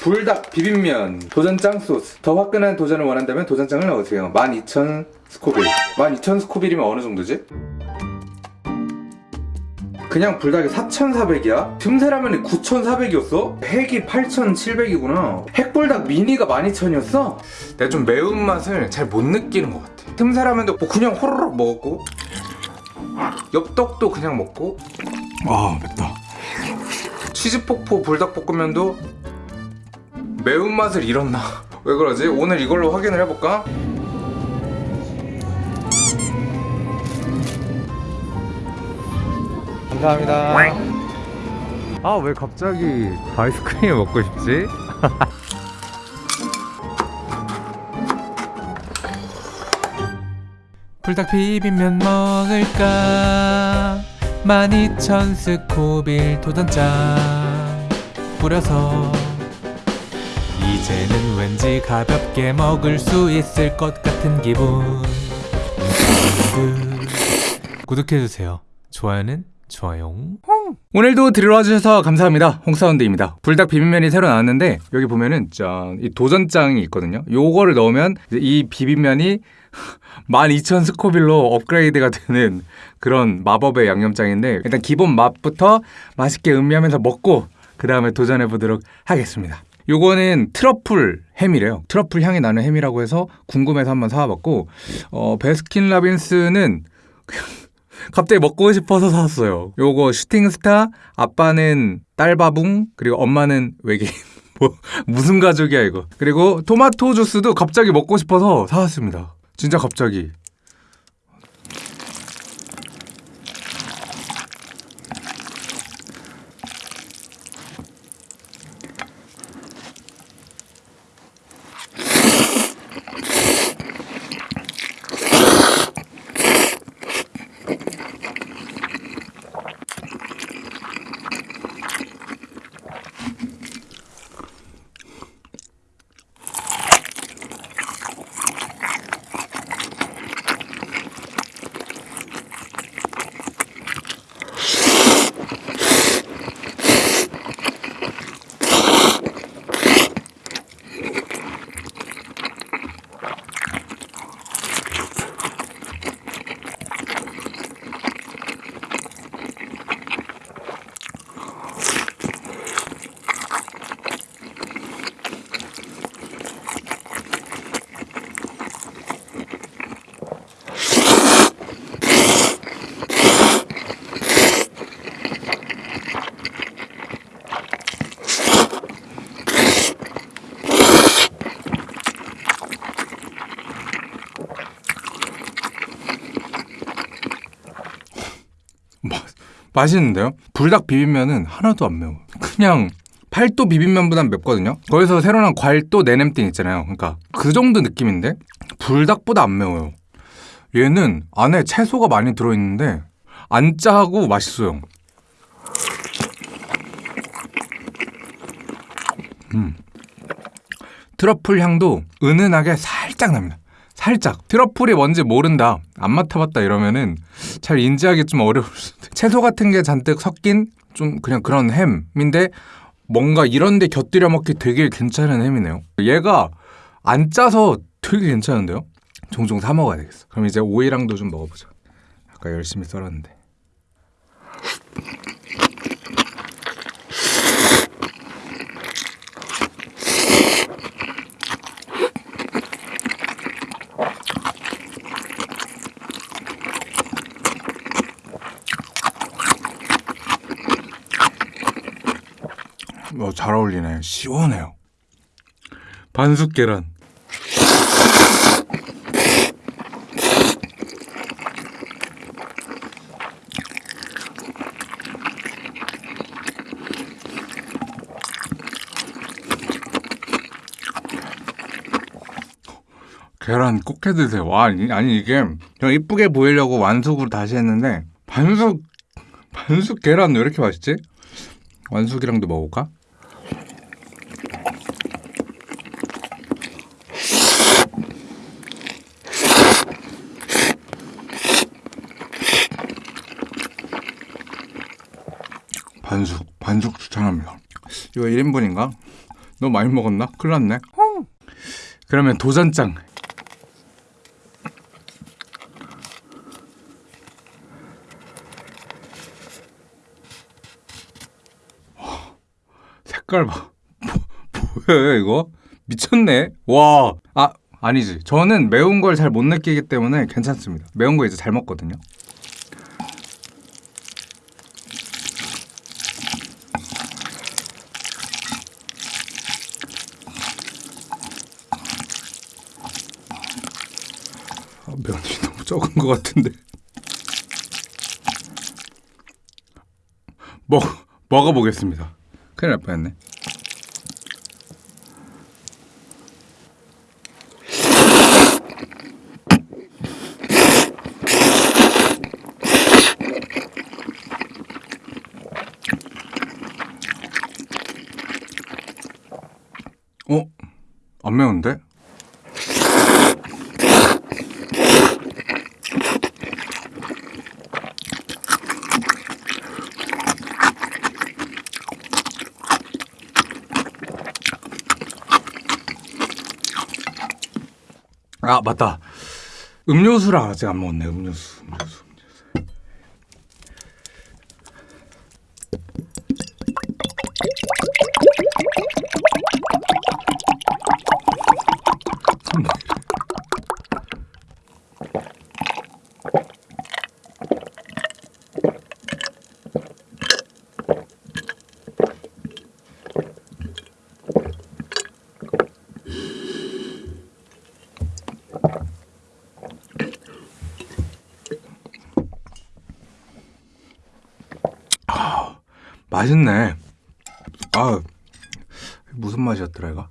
불닭 비빔면 도전장 소스 더 화끈한 도전을 원한다면 도전장을 넣으세요 12,000 스코빌 12,000 스코빌이면 어느 정도지? 그냥 불닭이 4,400이야? 틈새라면이 9,400이었어? 핵이 8,700이구나 핵불닭 미니가 12,000이었어? 내가 좀 매운맛을 잘 못 느끼는 것 같아 틈새라면도 뭐 그냥 호로록 먹었고 엽떡도 그냥 먹고 아 맵다 치즈폭포 불닭볶음면도 매운맛을 잃었나? 왜 그러지? 오늘 이걸로 확인을 해볼까? 감사합니다 아 왜 갑자기 아이스크림 먹고 싶지? 불닭 비빔면 먹을까 12,000 스코빌 도전장 뿌려서 이제는 왠지 가볍게 먹을 수 있을 것 같은 기분. 구독해주세요. 좋아요는 좋아요. 오늘도 들으러 와주셔서 감사합니다. 홍사운드입니다. 불닭 비빔면이 새로 나왔는데 여기 보면은 짠이 도전장이 있거든요. 요거를 넣으면 이 비빔면이 12,000 스코빌로 업그레이드가 되는 그런 마법의 양념장인데 일단 기본 맛부터 맛있게 음미하면서 먹고 그 다음에 도전해보도록 하겠습니다 요거는 트러플 햄이래요 트러플 향이 나는 햄이라고 해서 궁금해서 한번 사와봤고 어, 베스킨라빈스는 갑자기 먹고 싶어서 샀어요. 요거 슈팅스타, 아빠는 딸바붕, 그리고 엄마는 외계인. 뭐 무슨 가족이야 이거. 그리고 토마토 주스도 갑자기 먹고 싶어서 사왔습니다. 진짜 갑자기. 맛있는데요? 불닭 비빔면은 하나도 안 매워. 그냥 팔도 비빔면보단 맵거든요. 거기서 새로 나온 괄도 내냄띵 있잖아요. 그러니까 그 정도 느낌인데 불닭보다 안 매워요. 얘는 안에 채소가 많이 들어있는데 안 짜고 맛있어요. 음. 트러플 향도 은은하게 살짝 납니다. 살짝 트러플이 뭔지 모른다 안 맡아봤다 이러면은 잘 인지하기 좀 어려울 수도 채소 같은 게 잔뜩 섞인 좀 그냥 그런 햄인데 뭔가 이런데 곁들여 먹기 되게 괜찮은 햄이네요. 얘가 안 짜서 되게 괜찮은데요? 종종 사 먹어야 되겠어. 그럼 이제 오이랑도 좀 먹어보자. 아까 열심히 썰었는데 어, 잘 어울리네. 시원해요. 반숙 계란. 계란 꼭 해드세요. 와, 아니 이게 그냥 이쁘게 보이려고 완숙으로 다시 했는데 반숙 반숙 계란 왜 이렇게 맛있지? 완숙이랑도 먹을까? 반숙, 반숙 추천합니다. 이거 1인분인가? 너무 많이 먹었나? 큰일 났네. 그러면 도전장. 색깔 봐. 뭐, 뭐야 이거? 미쳤네. 와. 아 아니지. 저는 매운 걸 잘 못 느끼기 때문에 괜찮습니다. 매운 거 이제 잘 먹거든요. 아, 면이 너무 적은 것 같은데. 먹 먹어보겠습니다. 큰일 날 뻔했네. 어? 안 매운데? 아 맞다. 음료수를 아직 안 먹었네 음료수 맛있네. 아 무슨 맛이었더라 이거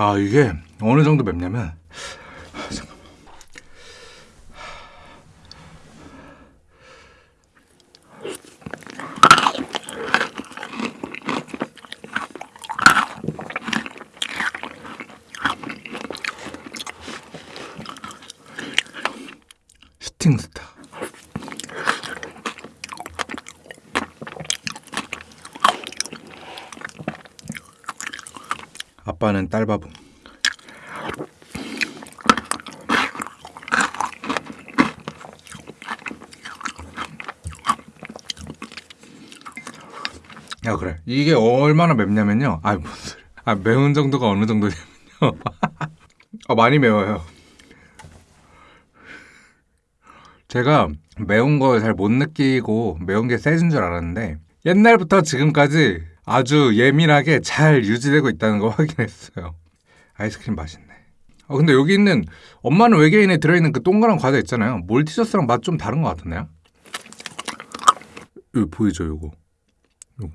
아 이게 어느 정도 맵냐면 아빠는 딸바보. 야 그래. 이게 얼마나 맵냐면요. 아 무슨 소리 아 매운 정도가 어느 정도냐면요. 아 많이 매워요. 제가 매운 걸 잘 못 느끼고 매운 게 세진 줄 알았는데 옛날부터 지금까지 아주 예민하게 잘 유지되고 있다는 거 확인했어요. 아이스크림 맛있네. 아 근데 여기 있는 엄마는 외계인에 들어있는 그 동그란 과자 있잖아요. 몰티저스랑 맛 좀 다른 것 같은데요? 이거 보이죠 요거? 요거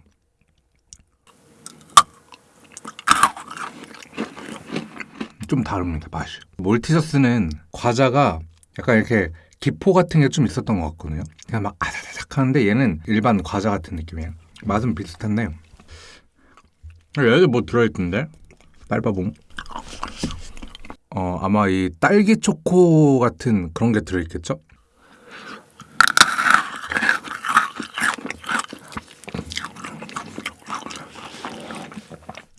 좀 다릅니다 맛이. 몰티저스는 과자가 약간 이렇게 기포 같은 게 좀 있었던 것 같거든요 그냥 막 아삭아삭 하는데 얘는 일반 과자 같은 느낌이에요 맛은 비슷한데 얘도 뭐 들어있던데 딸바봉. 어 아마 이 딸기 초코 같은 그런 게 들어있겠죠?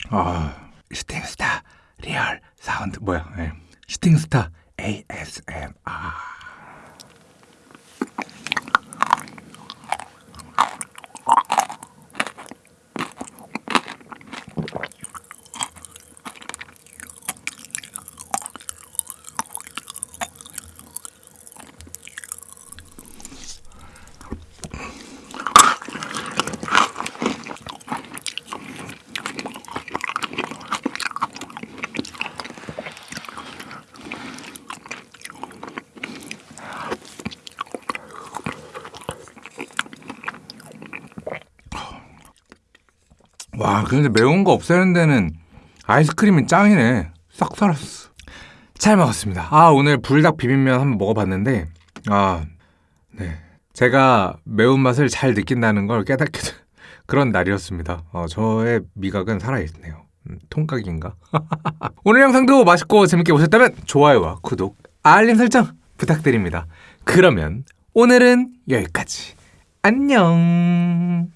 아 슈팅스타 리얼 사운드 뭐야? 예. 슈팅스타 ASMR. 와, 근데 매운 거 없애는 데는 아이스크림이 짱이네. 싹 살았어. 잘 먹었습니다. 아, 오늘 불닭 비빔면 한번 먹어봤는데, 아, 네. 제가 매운맛을 잘 느낀다는 걸 깨닫게 된 그런 날이었습니다. 어, 저의 미각은 살아있네요. 음, 통각인가? 오늘 영상도 맛있고 재밌게 보셨다면 좋아요와 구독, 알림 설정 부탁드립니다. 그러면 오늘은 여기까지. 안녕.